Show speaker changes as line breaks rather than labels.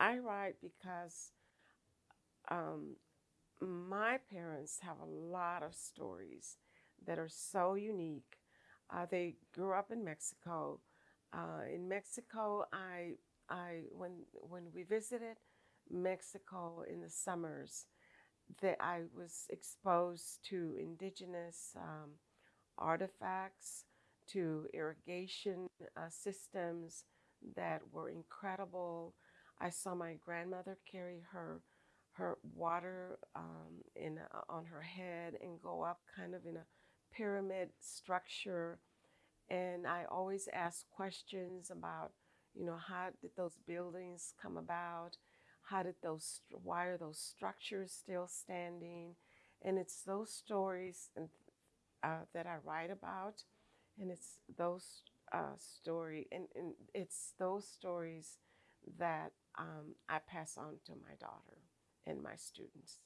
I write because um, my parents have a lot of stories that are so unique. Uh, they grew up in Mexico. Uh, in Mexico, I, I when when we visited Mexico in the summers, that I was exposed to indigenous um, artifacts, to irrigation uh, systems that were incredible. I saw my grandmother carry her her water um, in a, on her head and go up kind of in a pyramid structure. And I always ask questions about, you know, how did those buildings come about? How did those, why are those structures still standing? And it's those stories and, uh, that I write about. And it's those uh, story, and, and it's those stories that um, I pass on to my daughter and my students.